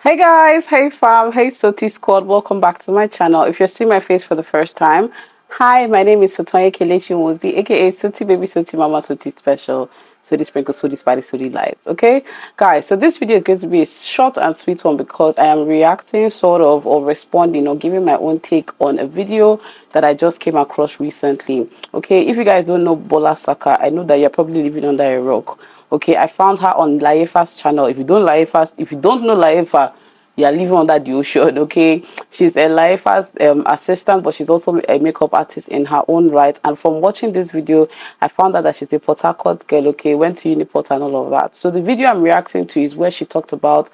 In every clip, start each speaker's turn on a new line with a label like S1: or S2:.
S1: Hey guys, hey fam, hey Soti squad, welcome back to my channel. If you're seeing my face for the first time, hi, my name is Sotoye Kelechi Mozi, aka Soti Baby Soti Mama Soti Special. Soti Sprinkle Soti Spicy Soti Light. Okay, guys, so this video is going to be a short and sweet one because I am reacting sort of or responding or giving my own take on a video that I just came across recently. Okay, if you guys don't know Bola Saka, I know that you're probably living under a rock okay i found her on laifa's channel. If you don't laifa if you don't know laifa you are living under the ocean okay? She's a laifa's um, assistant but she's also a makeup artist in her own right. And from watching this video i found out that she's a port harcourt girl okay? Went to uniport and all of that. So the video i'm reacting to is where she talked about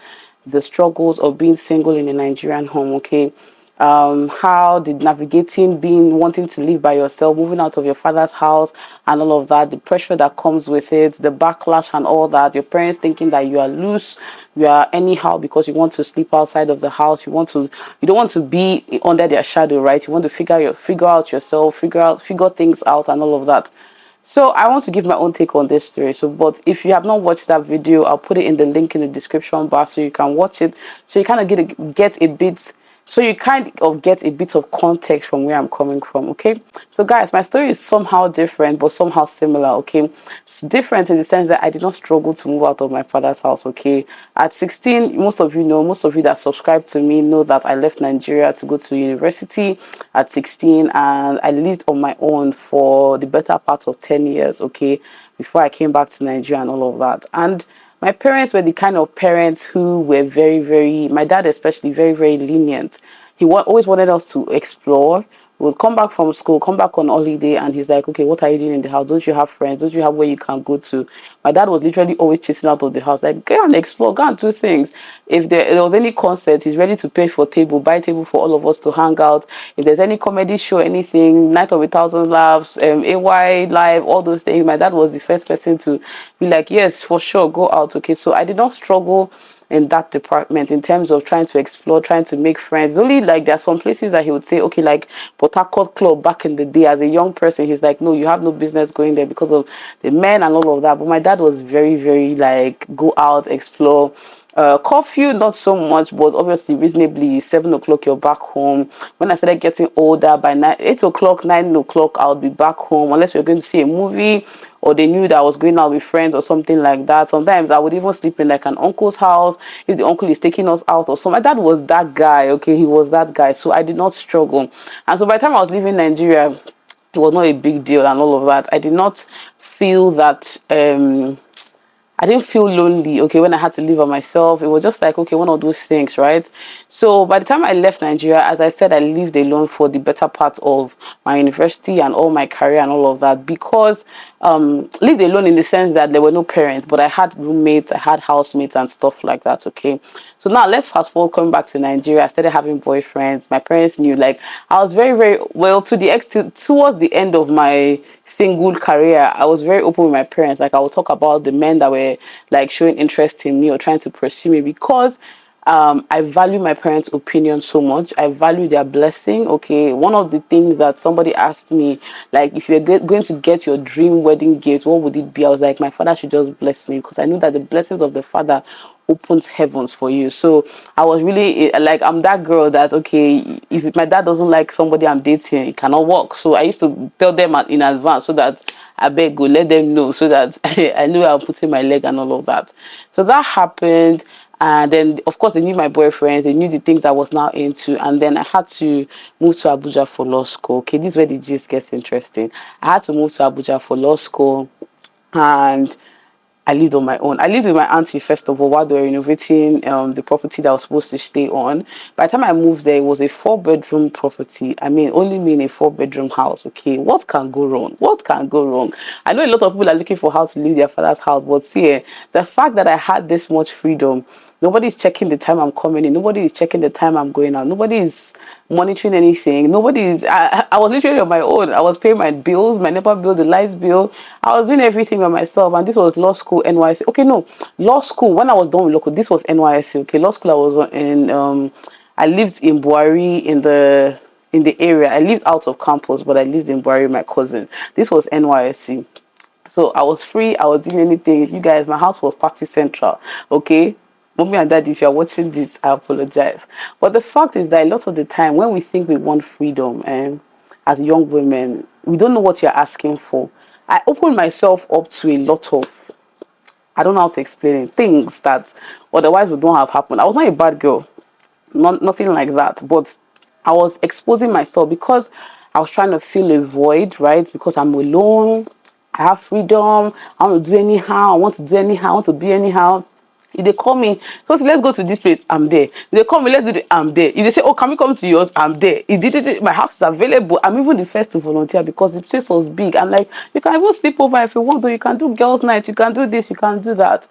S1: the struggles of being single in a nigerian home okay um, how the navigating being wanting to live by yourself, moving out of your father's house, and all of that, the pressure that comes with it, the backlash and all that, your parents thinking that you are loose, you are anyhow because you want to sleep outside of the house, you want to, you don't want to be under their shadow, right? You want to figure your figure out yourself, figure out, figure things out, and all of that. So I want to give my own take on this story. So, but if you have not watched that video, I'll put it in the link in the description bar so you can watch it. So you kind of get a, get a bit so you kind of get a bit of context from where i'm coming from okay? So guys my story is somehow different but somehow similar okay? It's different in the sense that i did not struggle to move out of my father's house okay? At 16 most of you know most of you that subscribe to me know that i left nigeria to go to university at 16 and i lived on my own for the better part of 10 years okay? Before i came back to nigeria and all of that. And my parents were the kind of parents who were very, very, my dad especially, very, very lenient. He wa always wanted us to explore would come back from school, come back on holiday, and he's like, okay, what are you doing in the house? Don't you have friends? Don't you have where you can go to? My dad was literally always chasing out of the house, like, go and explore, go and do things. If there, there was any concert, he's ready to pay for table, buy table for all of us to hang out. If there's any comedy show, anything, Night of a Thousand Laughs, um, AY Live, all those things, my dad was the first person to be like, yes, for sure, go out. Okay, so I did not struggle in that department in terms of trying to explore, trying to make friends. Only like there are some places that he would say, okay, like Port Club back in the day as a young person, he's like, no, you have no business going there because of the men and all of that. But my dad was very, very like go out, explore. Uh, curfew, not so much, but obviously reasonably seven o'clock you're back home. When I started getting older, by nine, eight o'clock, nine o'clock, I'll be back home unless we're going to see a movie or they knew that I was going out with friends or something like that. Sometimes I would even sleep in like an uncle's house if the uncle is taking us out or something. My dad was that guy, okay, he was that guy. So I did not struggle. And so by the time I was leaving Nigeria, it was not a big deal and all of that. I did not feel that um I didn't feel lonely, okay, when I had to live on myself. It was just like, okay, one of those things, right? So by the time I left Nigeria, as I said, I lived alone for the better part of my university and all my career and all of that because um, lived alone in the sense that there were no parents, but I had roommates, I had housemates and stuff like that, okay? So now let's fast forward coming back to Nigeria. I started having boyfriends. My parents knew, like, I was very, very, well, to the extent, towards the end of my single career, I was very open with my parents. Like, I would talk about the men that were, like, showing interest in me or trying to pursue me because um, I value my parents' opinion so much. I value their blessing. Okay, one of the things that somebody asked me, like, if you're going to get your dream wedding gift, what would it be? I was like, my father should just bless me because I knew that the blessings of the father opens heavens for you. So I was really eh, like, I'm that girl that okay, if my dad doesn't like somebody I'm dating, it cannot work. So I used to tell them in advance so that I beg go let them know so that I knew I'm putting my leg and all of that. So that happened and then of course they knew my boyfriends they knew the things i was now into and then i had to move to abuja for law school. Okay this is where the gist gets interesting. I had to move to abuja for law school and I lived on my own. I lived with my auntie first of all while they were renovating um, the property that I was supposed to stay on. By the time I moved there, it was a four bedroom property. I mean, only me in a four bedroom house. Okay, what can go wrong? What can go wrong? I know a lot of people are looking for how to leave their father's house, but see, eh, the fact that I had this much freedom Nobody is checking the time I'm coming in. Nobody is checking the time I'm going out. Nobody is monitoring anything. Nobody is. I, I was literally on my own. I was paying my bills, my NEPA bill, the lights bill. I was doing everything by myself. And this was law school, NYSC. Okay, no, law school. When I was done with local, this was NYSC. Okay, law school. I was in. Um, I lived in Bwari in the in the area. I lived out of campus, but I lived in Bwari. My cousin. This was NYSC. So I was free. I was doing anything. You guys, my house was party central. Okay, mommy and daddy if you're watching this i apologize. But the fact is that a lot of the time when we think we want freedom and um, as young women we don't know what you're asking for. I opened myself up to a lot of i don't know how to explain it things that otherwise would not have happened. I was not a bad girl not nothing like that but i was exposing myself because i was trying to fill a void right? Because i'm alone i have freedom i want to do anyhow i want to do anyhow i want to be anyhow if they call me, so let's go to this place, I'm there. If they call me, let's do it, I'm there. If they say, Oh, can we come to yours? I'm there. If they did it, my house is available. I'm even the first to volunteer because the place was big. I'm like, you can even sleep over if you want to, you can do girls' night, you can do this, you can do that.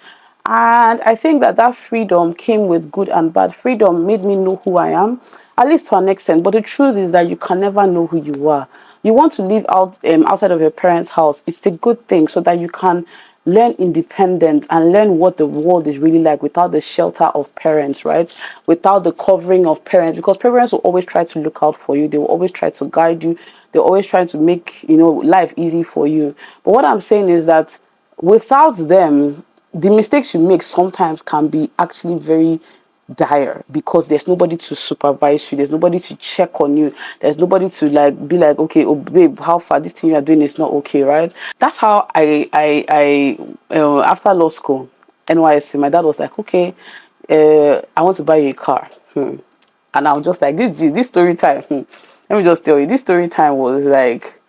S1: And I think that that freedom came with good and bad. Freedom made me know who I am, at least to an extent. But the truth is that you can never know who you are. You want to live out um, outside of your parents' house. It's a good thing so that you can learn independent and learn what the world is really like without the shelter of parents right? Without the covering of parents because parents will always try to look out for you. They will always try to guide you. They're always trying to make you know life easy for you. But what i'm saying is that without them the mistakes you make sometimes can be actually very dire because there's nobody to supervise you there's nobody to check on you there's nobody to like be like okay oh babe how far this thing you're doing is not okay right that's how i i i uh, after law school nysc my dad was like okay uh, i want to buy you a car hmm. and i was just like this this story time hmm. let me just tell you this story time was like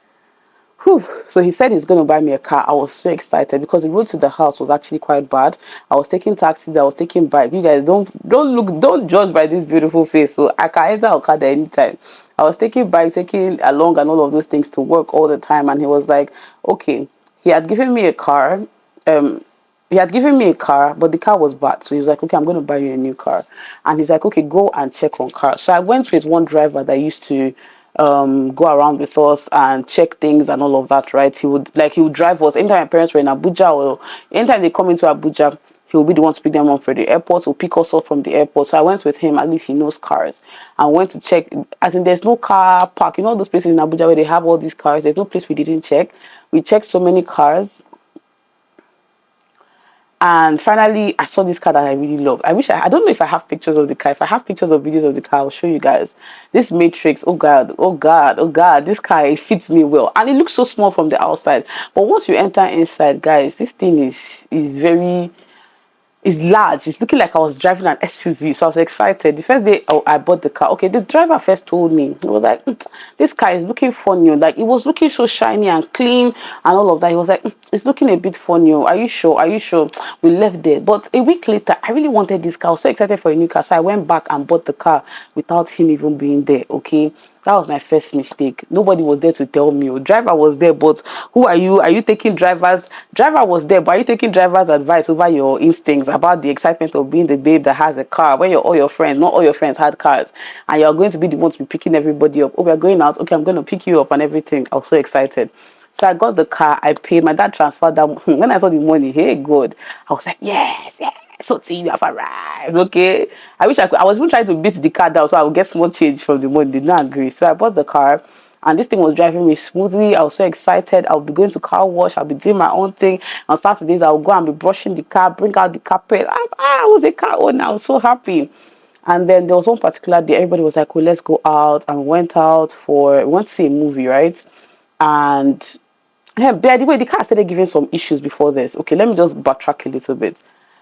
S1: Whew. So he said he's going to buy me a car. I was so excited because the road to the house was actually quite bad. I was taking taxis, I was taking bike. You guys don't don't look, don't judge by this beautiful face. So I can enter Okada anytime. I was taking bike, taking along and all of those things to work all the time. And he was like, okay, he had given me a car. Um, he had given me a car, but the car was bad. So he was like, okay, I'm going to buy you a new car. And he's like, okay, go and check on cars. So I went with one driver that used to um, go around with us and check things and all of that, right? He would like he would drive us. Anytime my parents were in Abuja or anytime they come into Abuja, he will be the one to pick them up for the airport or pick us up from the airport. So I went with him, at least he knows cars. I went to check as in there's no car park. You know those places in Abuja where they have all these cars, there's no place we didn't check. We checked so many cars and finally i saw this car that i really love. I wish I, I don't know if i have pictures of the car. If i have pictures of videos of the car i'll show you guys. This matrix oh god oh god oh god this car it fits me well. And it looks so small from the outside. But once you enter inside guys this thing is is very is large. It's looking like I was driving an SUV. So I was excited. The first day oh, I bought the car, okay, the driver first told me, he was like, mm, this car is looking funny. Like it was looking so shiny and clean and all of that. He was like, mm, it's looking a bit funny. Are you sure? Are you sure? We left there. But a week later, I really wanted this car. I was so excited for a new car. So I went back and bought the car without him even being there. Okay that was my first mistake. Nobody was there to tell me. Oh, driver was there but who are you? Are you taking drivers? Driver was there but are you taking drivers advice over your instincts about the excitement of being the babe that has a car when you're all your friends not all your friends had cars? And you're going to be the one to be picking everybody up. Oh we're going out. Okay i'm going to pick you up and everything. I was so excited so I got the car, I paid, my dad transferred that. When I saw the money, hey, God, I was like, yes, yes, so you have arrived, okay? I wish I could, I was even trying to beat the car down so I would get small change from the money, did not agree. So I bought the car and this thing was driving me smoothly. I was so excited. I'll be going to car wash. I'll be doing my own thing. On Saturdays, I'll go and be brushing the car, bring out the carpet. I, I was a car owner. I was so happy. And then there was one particular day, everybody was like, well, let's go out. And we went out for, we went to see a movie, right? And yeah, by the way, the car started giving some issues before this. Okay, let me just backtrack a little bit.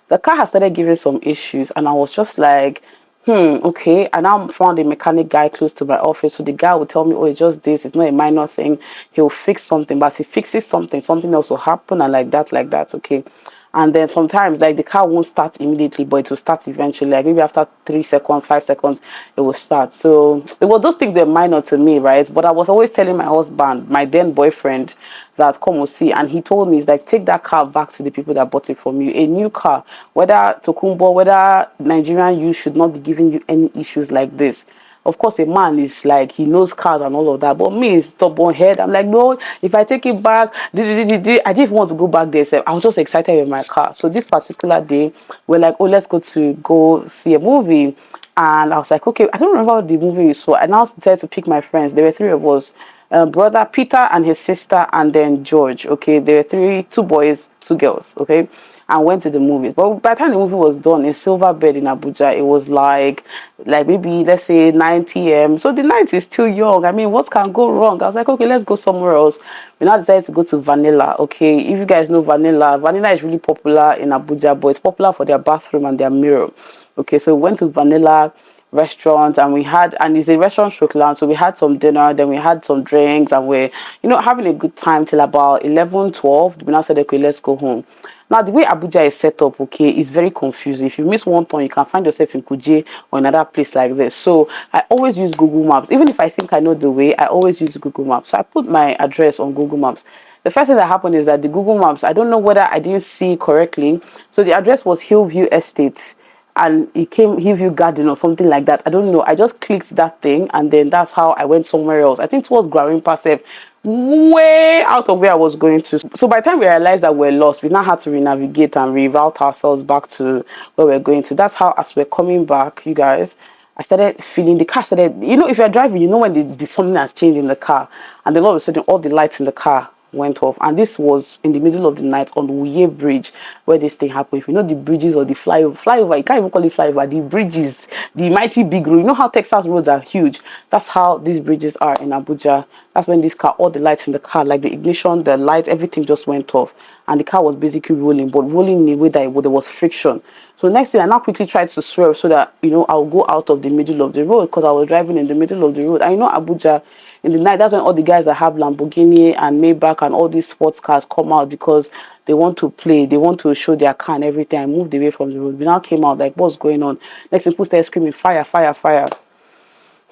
S1: The car has started giving some issues, and I was just like, hmm, okay. And I found a mechanic guy close to my office. So the guy would tell me, oh, it's just this, it's not a minor thing. He'll fix something, but as he fixes something, something else will happen, and like that, like that, okay and then sometimes like the car won't start immediately but it will start eventually. Like maybe after three seconds five seconds it will start. So it was those things were minor to me right? But i was always telling my husband my then boyfriend that come and see. And he told me he's like take that car back to the people that bought it from you. A new car. Whether tokunbo whether nigerian you should not be giving you any issues like this of course a man is like he knows cars and all of that but me stubborn head. I'm like no if i take it back i didn't want to go back there so i was just excited with my car. So this particular day we're like oh let's go to go see a movie. And i was like okay. I don't remember what the movie is for. so i now decided to pick my friends. There were three of us uh, brother peter and his sister and then george okay? There were three two boys two girls okay and went to the movies. But by the time the movie was done in Silverbird in Abuja, it was like like maybe let's say 9 p.m. So the night is still young. I mean, what can go wrong? I was like, okay, let's go somewhere else. We now decided to go to Vanilla. Okay, if you guys know Vanilla, Vanilla is really popular in Abuja, but it's popular for their bathroom and their mirror. Okay, so we went to Vanilla restaurant and we had and it's a restaurant stroke lounge so we had some dinner then we had some drinks and we're you know having a good time till about 11 12 we now said okay let's go home. Now the way abuja is set up okay is very confusing. If you miss one turn you can find yourself in kuje or another place like this. So i always use google maps. Even if i think i know the way i always use google maps. So i put my address on google maps. The first thing that happened is that the google maps i don't know whether i didn't see correctly. So the address was hillview estate and it came Hillview Garden or something like that. I don't know. I just clicked that thing and then that's how I went somewhere else. I think it was Gwarinpa Sef, way out of where I was going to. So by the time we realized that we're lost, we now had to re-navigate and reroute ourselves back to where we're going to. That's how as we're coming back, you guys, I started feeling the car started, you know, if you're driving, you know when the, the something has changed in the car and then all of a sudden all the lights in the car went off and this was in the middle of the night on Wuye Bridge where this thing happened. If you know the bridges or the flyover, flyover, you can't even call it flyover, the bridges, the mighty big road. You know how Texas roads are huge. That's how these bridges are in Abuja. That's when this car, all the lights in the car, like the ignition, the light, everything just went off. And the car was basically rolling, but rolling in a way that it, there was friction. So next thing, I now quickly tried to swerve so that, you know, I'll go out of the middle of the road because I was driving in the middle of the road. I know, Abuja, in the night, that's when all the guys that have Lamborghini and Maybach and all these sports cars come out because they want to play, they want to show their car and everything. I moved away from the road. We now came out like, what's going on? Next thing, people screaming, fire, fire, fire.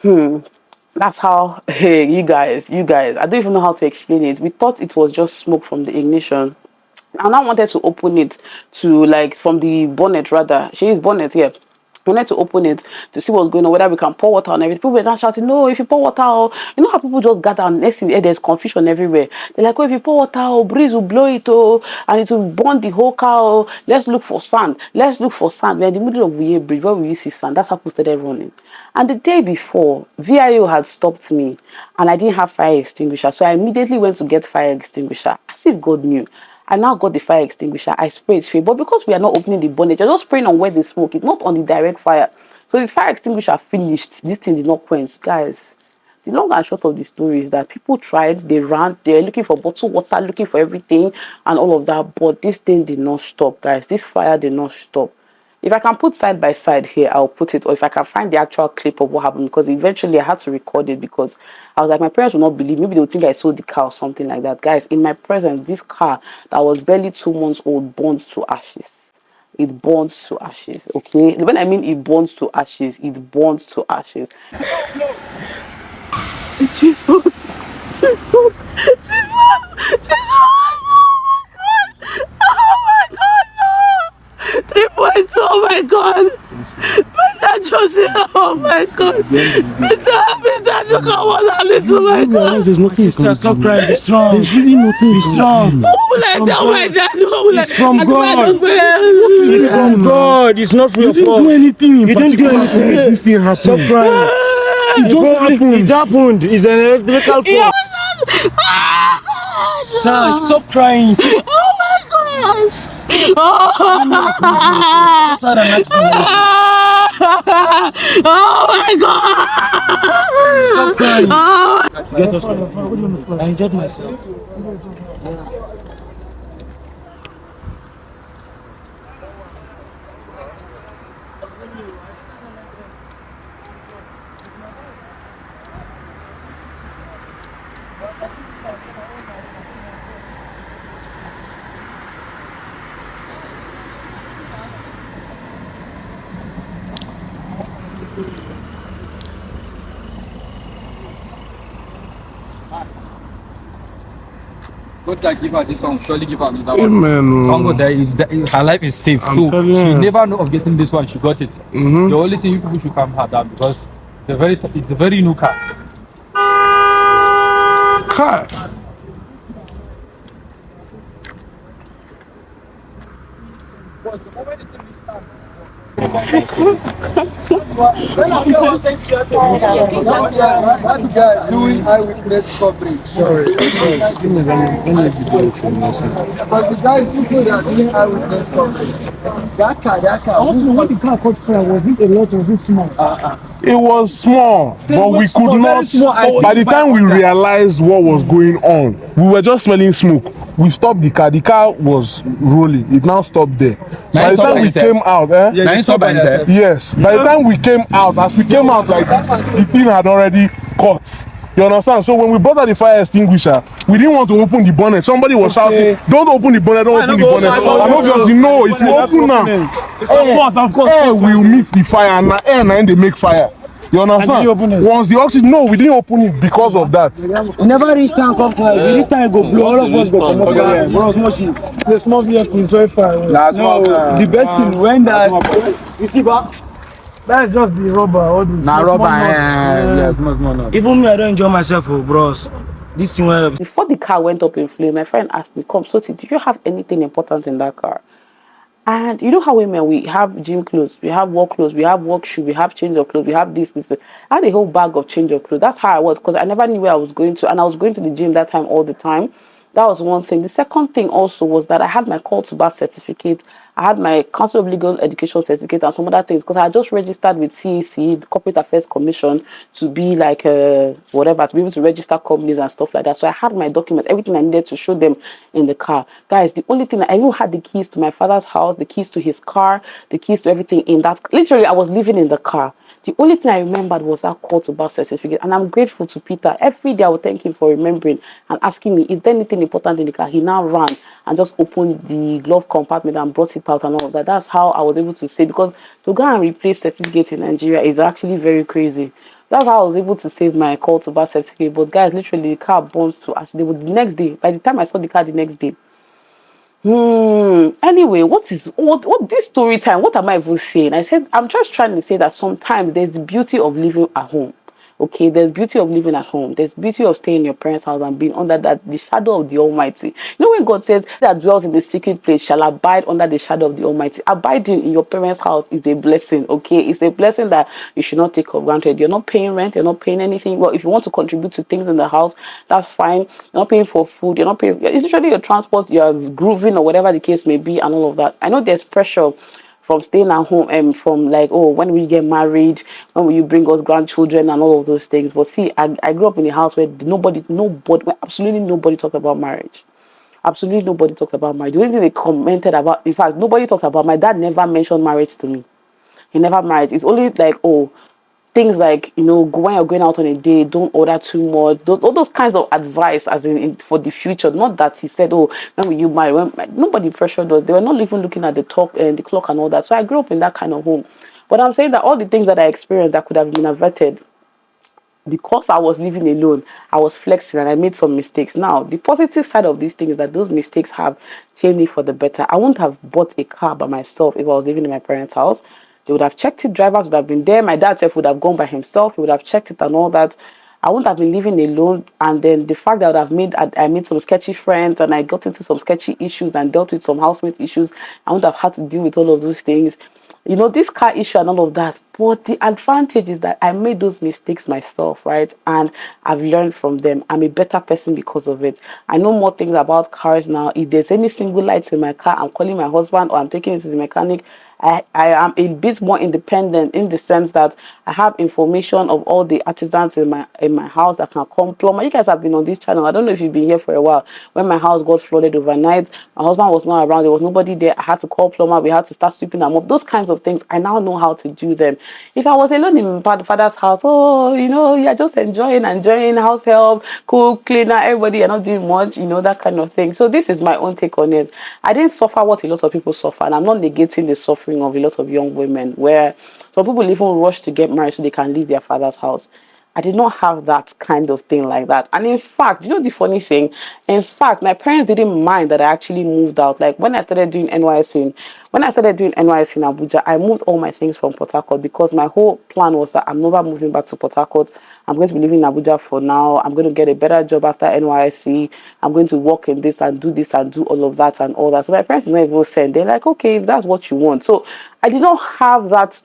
S1: Hmm. That's how, hey, you guys, you guys, I don't even know how to explain it. We thought it was just smoke from the ignition. And I wanted to open it to like from the bonnet rather. She is bonnet. Yeah wanted to open it to see what's going on, whether we can pour water on everything. People were not shouting, no, if you pour water, oh, you know how people just gather and next thing eh, there's confusion everywhere. They're like, oh, if you pour water, oh, breeze will blow it, oh, and it will burn the whole car, oh, let's look for sand. Let's look for sand. We're in the middle of Wuye Bridge, where we see sand. That's how people started running. And the day before, VIO had stopped me and I didn't have fire extinguisher. So I immediately went to get fire extinguisher, as if God knew. I now got the fire extinguisher. I sprayed straight. But because we are not opening the bonnet, you're just spraying on where the smoke is, not on the direct fire. So this fire extinguisher finished. This thing did not quench. Guys, the long and short of the story is that people tried, they ran, they're looking for bottled water, looking for everything and all of that. But this thing did not stop, guys. This fire did not stop if I can put side by side here, I'll put it, or if I can find the actual clip of what happened, because eventually I had to record it because I was like, my parents will not believe. Maybe they would think I sold the car or something like that. Guys, in my presence, this car that was barely two months old burned to ashes. It burns to ashes. Okay, when I mean it burns to ashes, it burns to ashes. Jesus, Jesus, Jesus, Jesus. Three points. Oh my God. Mr. Joseph. Oh my God. Mr. Mr. Look at what happened to my God.
S2: There's nothing you can
S3: Stop crying. Be strong.
S2: There's really nothing
S3: Be strong.
S1: Who will I tell my dad? Who will I
S3: It's from God.
S1: Oh
S3: it's from oh God. It's not for
S2: You didn't do anything in
S3: You didn't do anything.
S2: this thing
S3: happened.
S2: Stop
S3: crying.
S2: It just happened.
S3: It happened. It's an electrical fault. Son, ah, stop crying.
S1: Oh my gosh.
S3: Just had an.
S1: Oh my God.
S3: Stop crying.
S1: Oh
S3: Get. I enjoyed myself.
S4: God that give her this one, surely give her another one.
S2: Amen.
S4: Congo there is her life is safe.
S2: I'm
S4: so she
S2: you.
S4: never know of getting this one. She got it.
S2: Mhm.
S4: The only thing you people should calm her down because it's a very it's a very new car.
S2: Kai.
S5: That guy doing eyewitness coverage. Sorry, sorry. Give me let me me video for you. But the guy people that are doing eyewitness coverage. That car, that car.
S3: I want to know when the car caught fire, was it a lot or was it small?
S2: It was small, but we
S5: was small,
S2: could
S5: very
S2: not.
S5: small.
S2: By the time we realized what was going on, we were just smelling smoke. We stopped the car. The car was rolling. It now stopped there. By
S4: it
S2: the time we came out, eh?
S5: Yeah, by.
S2: Yes. By the time we came out, as we came out like this, the thing had already caught. You understand? So when we brought out the fire extinguisher, we didn't want to open the bonnet. Somebody was
S5: Okay.
S2: shouting, "Don't open the bonnet! Don't
S5: Why
S2: open the bonnet!" And obviously, no, if you open now,
S5: opening.
S3: Of course, of course.
S2: air
S3: course.
S2: will meet the fire and air na im dey make fire you understand
S3: you open it?
S2: once the oxygen no we didn't open it because of that
S3: We never reach time come tonight. We reach time, go blow. All of us go come up here. Bro, small shit. The small vehicle is very far
S5: car.
S3: the best thing when that. You see, but that's just the rubber. All this.
S5: Na
S3: small
S5: rubber,
S3: nuts.
S5: eh?
S3: Yeah.
S5: Small, small nuts.
S3: Even me, I don't enjoy myself, oh, bros. This thing where
S1: Before the car went up in flame, my friend asked me, Come, Soti, do you have anything important in that car? And you know how women we have gym clothes, we have work clothes, we have work shoe, we have change of clothes, we have this, this, this. I had a whole bag of change of clothes. That's how I was because I never knew where I was going to, and I was going to the gym that time all the time. That was one thing. The second thing also was that I had my call to bar certificate, I had my Council of Legal Education certificate, and some other things because I just registered with CEC, the Corporate Affairs Commission, to be like uh, whatever, to be able to register companies and stuff like that. So I had my documents, everything I needed to show them in the car. Guys, the only thing I even had the keys to my father's house, the keys to his car, the keys to everything in that. Literally, I was living in the car. The only thing I remembered was that call to bar certificate, and I'm grateful to Peter. Every day I would thank him for remembering and asking me, "Is there anything important in the car?" He now ran and just opened the glove compartment and brought it out and all of that. That's how I was able to say because to go and replace certificate in Nigeria is actually very crazy. That's how I was able to save my call to bar certificate. But guys, literally, the car burns to actually the next day. By the time I saw the car the next day, Hmm. Anyway, what is what what this story time? What am I even saying? I said I'm just trying to say that sometimes there's the beauty of living at home. Okay, there's beauty of living at home. There's beauty of staying in your parents' house and being under that the shadow of the Almighty. You know when God says that dwells in the secret place shall abide under the shadow of the Almighty. Abiding in your parents' house is a blessing. Okay, it's a blessing that you should not take for granted. You're not paying rent. You're not paying anything. Well, if you want to contribute to things in the house, that's fine. You're not paying for food. You're not paying. It's usually your transport. You're grooving or whatever the case may be, and all of that. I know there's pressure from staying at home and from like oh when we get married when will you bring us grandchildren and all of those things. But see I, I grew up in a house where nobody nobody absolutely nobody talked about marriage. Absolutely nobody talked about marriage. The only thing they commented about in fact nobody talked about my dad never mentioned marriage to me. He never married. It's only like oh things like you know when you're going out on a date don't order too much those, all those kinds of advice as in, in for the future not that he said oh when will you marry when nobody pressured us they were not even looking at the talk and the clock and all that so i grew up in that kind of home but i'm saying that all the things that i experienced that could have been averted because I was living alone, I was flexing and I made some mistakes. Now, the positive side of these things is that those mistakes have changed me for the better. I wouldn't have bought a car by myself if I was living in my parents' house. They would have checked it, drivers would have been there. My dad self would have gone by himself, he would have checked it and all that. I wouldn't have been living alone. And then the fact that I would have made I, I made some sketchy friends and I got into some sketchy issues and dealt with some housemate issues. I wouldn't have had to deal with all of those things you know, this car issue and all of that. But the advantage is that I made those mistakes myself, right? And I've learned from them. I'm a better person because of it. I know more things about cars now. If there's any single lights in my car, I'm calling my husband or I'm taking it to the mechanic. I, I am a bit more independent in the sense that I have information of all the artisans in my in my house that can come plumber. You guys have been on this channel. I don't know if you've been here for a while. When my house got flooded overnight, my husband was not around. There was nobody there. I had to call plumber. We had to start sweeping them up. Those kinds of things. I now know how to do them. If I was alone in my father's house, oh, you know, you're just enjoying, enjoying house help, cook, cleaner, everybody, you're not doing much, you know, that kind of thing. So this is my own take on it. I didn't suffer what a lot of people suffer, and I'm not negating the suffering of a lot of young women where some people even rush to get married so they can leave their father's house. I did not have that kind of thing like that. And in fact, you know the funny thing? In fact, my parents didn't mind that I actually moved out. Like when I started doing NYSC, when I started doing NYSC in Abuja, I moved all my things from Port Harcourt because my whole plan was that I'm never moving back to Port Harcourt. I'm going to be living in Abuja for now. I'm going to get a better job after NYSC. I'm going to work in this and do this and do all of that and all that. So my parents did not even send. They're like, okay, if that's what you want. So I did not have that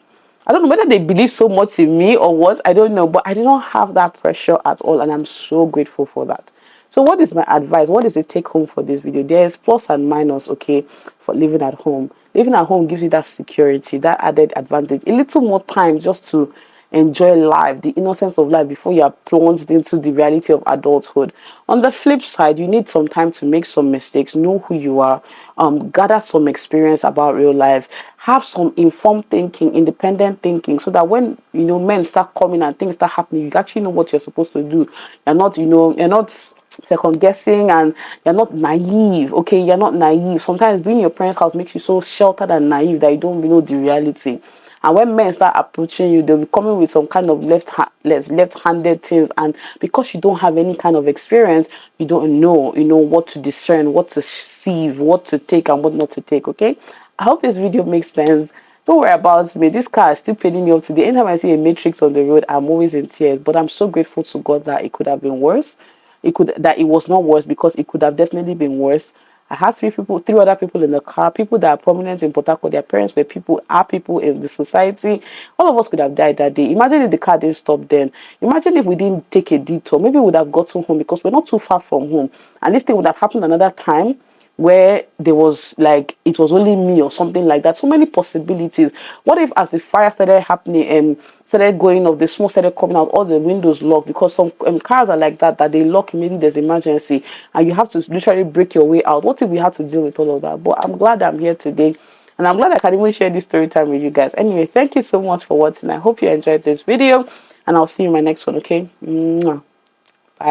S1: I don't know whether they believe so much in me or what, I don't know, but I did not have that pressure at all, and I'm so grateful for that. So, what is my advice? What is the take home for this video? There's plus and minus, okay, for living at home. Living at home gives you that security, that added advantage, a little more time just to enjoy life, the innocence of life before you are plunged into the reality of adulthood. On the flip side, you need some time to make some mistakes, know who you are, um, gather some experience about real life, have some informed thinking, independent thinking, so that when you know men start coming and things start happening, you actually know what you're supposed to do. You're not, you know, you're not second guessing and you're not naive okay you're not naive sometimes being in your parents house makes you so sheltered and naive that you don't know the reality and when men start approaching you, they'll be coming with some kind of left left left-handed things. And because you don't have any kind of experience, you don't know, you know, what to discern, what to sieve, what to take and what not to take. Okay. I hope this video makes sense. Don't worry about me. This car is still paying me up today. Anytime I see a matrix on the road, I'm always in tears. But I'm so grateful to God that it could have been worse. It could that it was not worse because it could have definitely been worse. I had three people, three other people in the car, people that are prominent in Harcourt. Their parents were people, are people in the society. All of us could have died that day. Imagine if the car didn't stop then. Imagine if we didn't take a detour. Maybe we would have gotten home because we're not too far from home. And this thing would have happened another time where there was like it was only me or something like that. So many possibilities. What if as the fire started happening and um, started going off the smoke started coming out all the windows locked? Because some um, cars are like that that they lock maybe there's emergency and you have to literally break your way out. What if we had to deal with all of that? But i'm glad i'm here today and i'm glad i can even share this story time with you guys. Anyway thank you so much for watching. I hope you enjoyed this video and i'll see you in my next one okay? Mwah.